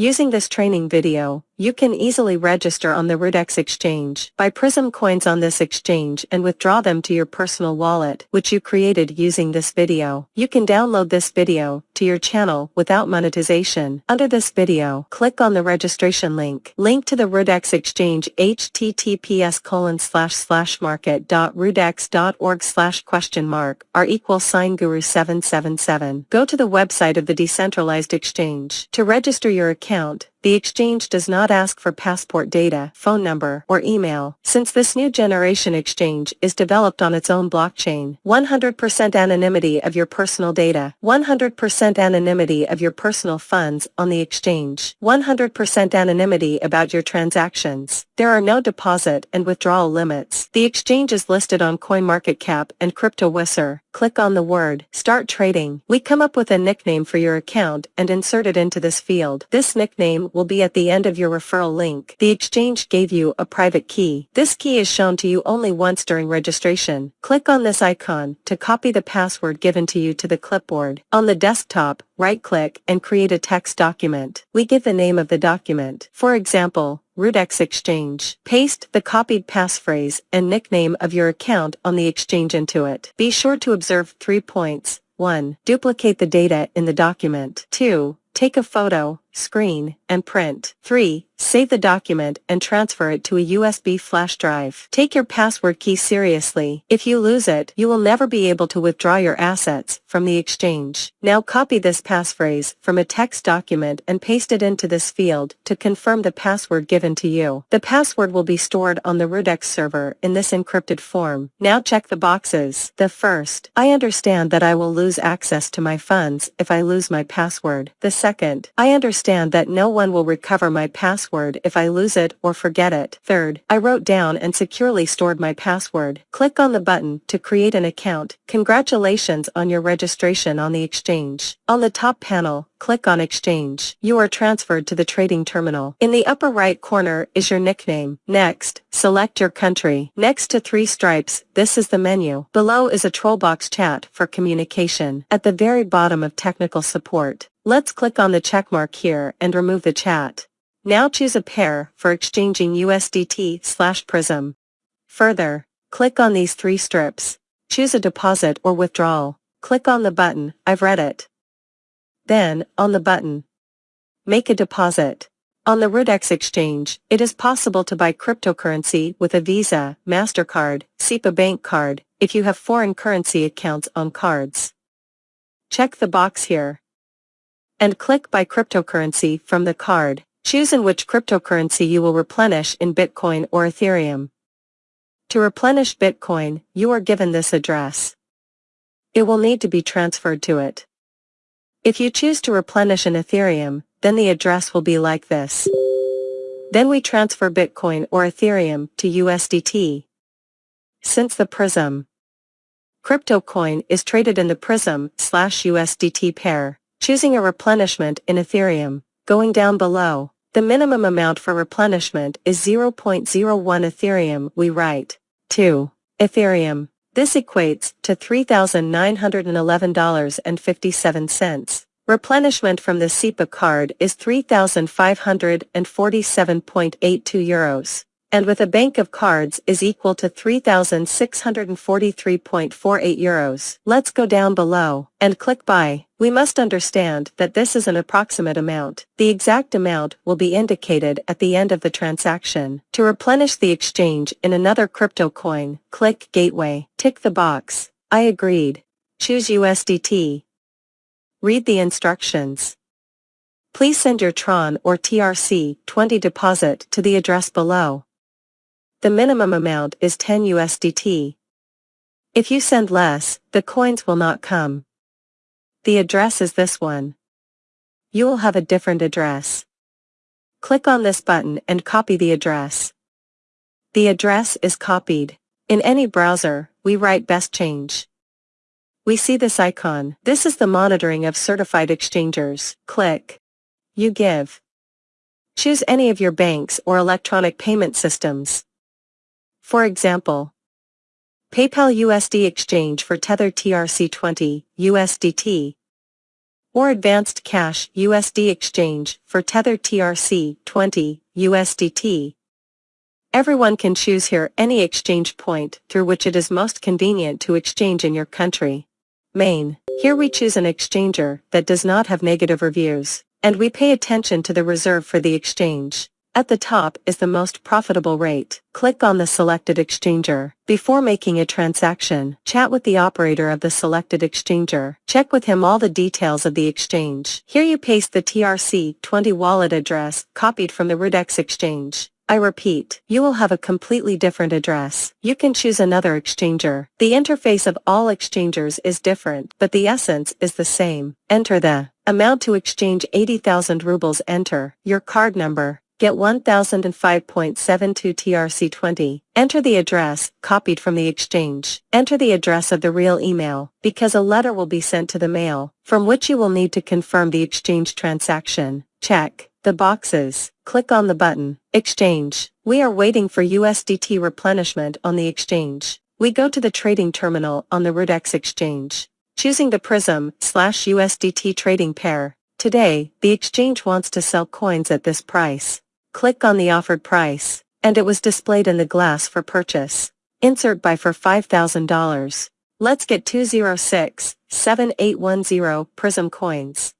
Using this training video, you can easily register on the Rudex exchange, buy Prizm coins on this exchange and withdraw them to your personal wallet, which you created using this video. You can download this video to your channel without monetization. Under this video, click on the registration link. Link to the Rudex exchange https colon slash slash market.rudex.org slash question mark r equals sign guru 777. Go to the website of the decentralized exchange. To register your account, the exchange does not ask for passport data, phone number, or email, since this new generation exchange is developed on its own blockchain. 100% anonymity of your personal data, 100% anonymity of your personal funds on the exchange, 100% anonymity about your transactions. There are no deposit and withdrawal limits. The exchange is listed on CoinMarketCap and CryptoWhisper. Click on the word Start Trading. We come up with a nickname for your account and insert it into this field. This nickname will be at the end of your referral link. The exchange gave you a private key. This key is shown to you only once during registration. Click on this icon to copy the password given to you to the clipboard. On the desktop, right-click and create a text document. We give the name of the document. For example, Rudex Exchange. Paste the copied passphrase and nickname of your account on the exchange into it. Be sure to observe three points. 1. Duplicate the data in the document. 2. Take a photo, screen, and print. 3. Save the document and transfer it to a USB flash drive. Take your password key seriously. If you lose it, you will never be able to withdraw your assets from the exchange. Now copy this passphrase from a text document and paste it into this field to confirm the password given to you. The password will be stored on the Rudex server in this encrypted form. Now check the boxes. The first, I understand that I will lose access to my funds if I lose my password. The second, I understand that no one will recover my password if I lose it or forget it. Third, I wrote down and securely stored my password. Click on the button to create an account. Congratulations on your registration on the exchange. On the top panel, click on Exchange. You are transferred to the trading terminal. In the upper right corner is your nickname. Next, select your country. Next to three stripes, this is the menu. Below is a Trollbox chat for communication. At the very bottom of technical support, Let's click on the checkmark here and remove the chat. Now choose a pair for exchanging USDT slash Prizm. Further, click on these three strips. Choose a deposit or withdrawal. Click on the button, I've read it. Then, on the button, Make a deposit. On the Rudex exchange, it is possible to buy cryptocurrency with a Visa, MasterCard, SEPA bank card, if you have foreign currency accounts on cards. Check the box here and click Buy Cryptocurrency from the card. Choose in which cryptocurrency you will replenish in Bitcoin or Ethereum. To replenish Bitcoin, you are given this address. It will need to be transferred to it. If you choose to replenish in Ethereum, then the address will be like this. Then we transfer Bitcoin or Ethereum to USDT. Since the Prizm crypto coin is traded in the Prizm slash USDT pair, Choosing a replenishment in Ethereum, going down below, the minimum amount for replenishment is 0.01 Ethereum we write. 2. Ethereum. This equates to $3,911.57. Replenishment from the SEPA card is 3,547.82 euros and with a bank of cards is equal to 3,643.48 euros. Let's go down below and click buy. We must understand that this is an approximate amount. The exact amount will be indicated at the end of the transaction. To replenish the exchange in another crypto coin, click gateway. Tick the box. I agreed. Choose USDT. Read the instructions. Please send your Tron or TRC20 deposit to the address below. The minimum amount is 10 USDT. If you send less, the coins will not come. The address is this one. You will have a different address. Click on this button and copy the address. The address is copied. In any browser, we write best change. We see this icon. This is the monitoring of certified exchangers. Click. You give. Choose any of your banks or electronic payment systems. For example, PayPal USD exchange for Tether TRC20, USDT. or Advanced Cash USD exchange for Tether TRC20 USDT. Everyone can choose here any exchange point through which it is most convenient to exchange in your country. Main. Here we choose an exchanger that does not have negative reviews, and we pay attention to the reserve for the exchange. At the top is the most profitable rate. Click on the selected exchanger. Before making a transaction, chat with the operator of the selected exchanger. Check with him all the details of the exchange. Here you paste the TRC20 wallet address copied from the Rudex exchange. I repeat, you will have a completely different address. You can choose another exchanger. The interface of all exchangers is different, but the essence is the same. Enter the amount to exchange 80,000 rubles. Enter your card number. Get 1005.72 TRC20. Enter the address, copied from the exchange. Enter the address of the real email, because a letter will be sent to the mail, from which you will need to confirm the exchange transaction. Check the boxes. Click on the button, Exchange. We are waiting for USDT replenishment on the exchange. We go to the trading terminal on the Rudex exchange. Choosing the Prizm slash USDT trading pair. Today, the exchange wants to sell coins at this price. Click on the offered price, and it was displayed in the glass for purchase. Insert buy for $5,000. Let's get 206, 7810 Prizm coins.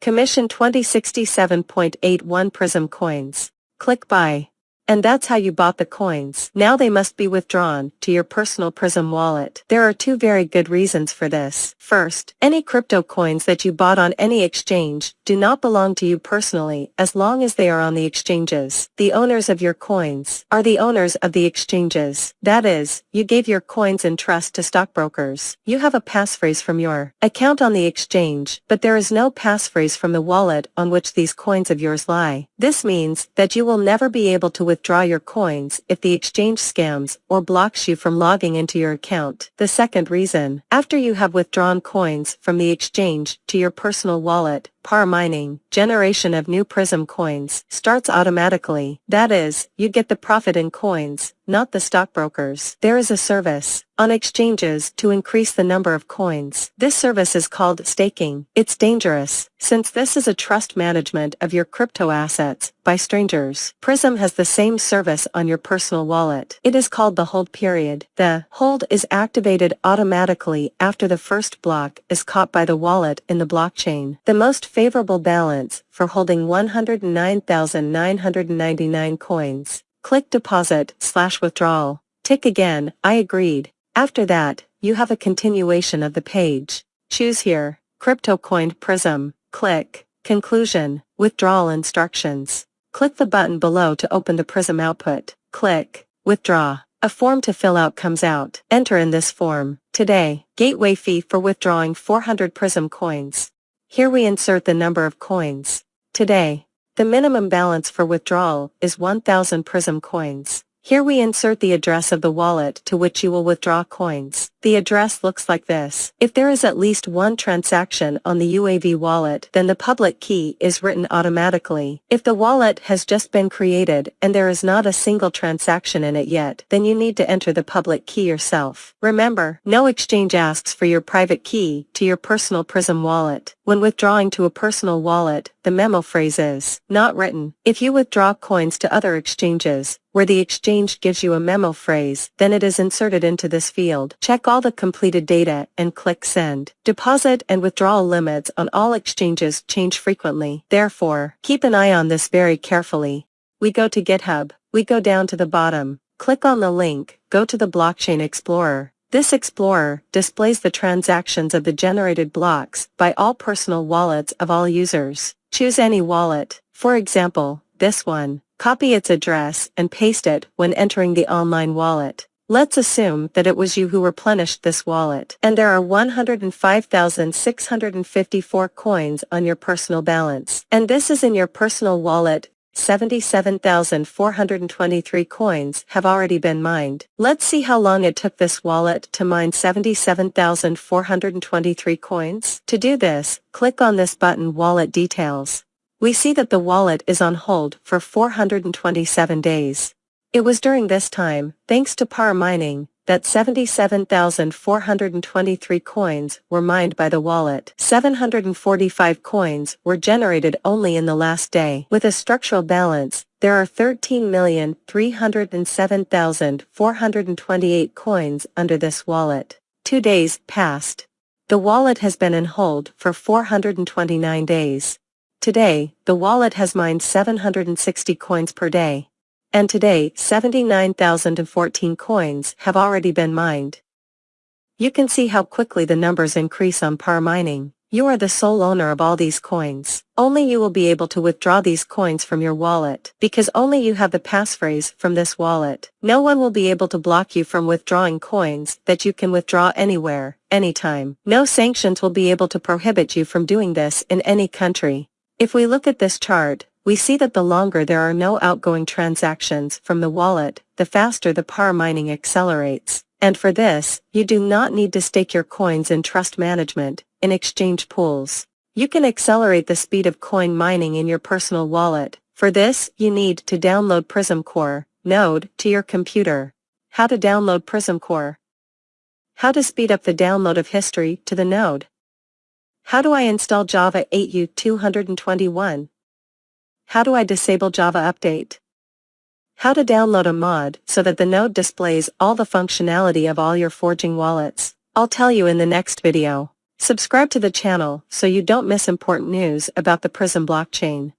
Commission 2067.81 Prizm coins. Click buy. And that's how you bought the coins. Now they must be withdrawn to your personal Prizm wallet. There are two very good reasons for this. First, any crypto coins that you bought on any exchange do not belong to you personally as long as they are on the exchanges. The owners of your coins are the owners of the exchanges. That is, you gave your coins in trust to stockbrokers. You have a passphrase from your account on the exchange, but there is no passphrase from the wallet on which these coins of yours lie. This means that you will never be able to withdraw your coins if the exchange scams or blocks you from logging into your account. The second reason, after you have withdrawn coins from the exchange to your personal wallet, Par mining, generation of new Prizm coins, starts automatically. That is, you get the profit in coins, not the stockbrokers. There is a service on exchanges to increase the number of coins. This service is called staking. It's dangerous, since this is a trust management of your crypto assets by strangers. Prizm has the same service on your personal wallet. It is called the hold period. The hold is activated automatically after the first block is caught by the wallet in the blockchain. The most favorable balance for holding 109,999 coins. Click deposit slash withdrawal. Tick again, I agreed. After that, you have a continuation of the page. Choose here, Crypto Coin Prizm. Click, Conclusion, Withdrawal Instructions. Click the button below to open the Prizm output. Click, Withdraw. A form to fill out comes out. Enter in this form. Today, gateway fee for withdrawing 400 Prizm coins. Here we insert the number of coins. Today, the minimum balance for withdrawal is 1000 Prizm coins. Here we insert the address of the wallet to which you will withdraw coins. The address looks like this. If there is at least one transaction on the UAV wallet, then the public key is written automatically. If the wallet has just been created and there is not a single transaction in it yet, then you need to enter the public key yourself. Remember, no exchange asks for your private key to your personal Prizm wallet. When withdrawing to a personal wallet, the memo phrase is not written. If you withdraw coins to other exchanges, where the exchange gives you a memo phrase, then it is inserted into this field. Check all the completed data and click Send. Deposit and withdrawal limits on all exchanges change frequently. Therefore, keep an eye on this very carefully. We go to GitHub. We go down to the bottom. Click on the link, go to the Blockchain Explorer. This Explorer displays the transactions of the generated blocks by all personal wallets of all users. Choose any wallet, for example, this one. Copy its address and paste it when entering the online wallet. Let's assume that it was you who replenished this wallet, and there are 105,654 coins on your personal balance. And this is in your personal wallet, 77,423 coins have already been mined. Let's see how long it took this wallet to mine 77,423 coins. To do this, click on this button Wallet Details we see that the wallet is on hold for 427 days. It was during this time, thanks to Par mining, that 77,423 coins were mined by the wallet. 745 coins were generated only in the last day. With a structural balance, there are 13,307,428 coins under this wallet. Two days passed. The wallet has been in hold for 429 days. Today, the wallet has mined 760 coins per day. And today 79,014 coins have already been mined. You can see how quickly the numbers increase on par mining. You are the sole owner of all these coins. Only you will be able to withdraw these coins from your wallet, because only you have the passphrase from this wallet. No one will be able to block you from withdrawing coins that you can withdraw anywhere, anytime. No sanctions will be able to prohibit you from doing this in any country. If we look at this chart, we see that the longer there are no outgoing transactions from the wallet, the faster the par mining accelerates. And for this, you do not need to stake your coins in trust management, in exchange pools. You can accelerate the speed of coin mining in your personal wallet. For this, you need to download Prizm Core, node, to your computer. How to download Prizm Core. How to speed up the download of history to the node. How do I install Java 8U221? How do I disable Java Update? How to download a mod so that the node displays all the functionality of all your forging wallets. I'll tell you in the next video. Subscribe to the channel so you don't miss important news about the Prizm blockchain.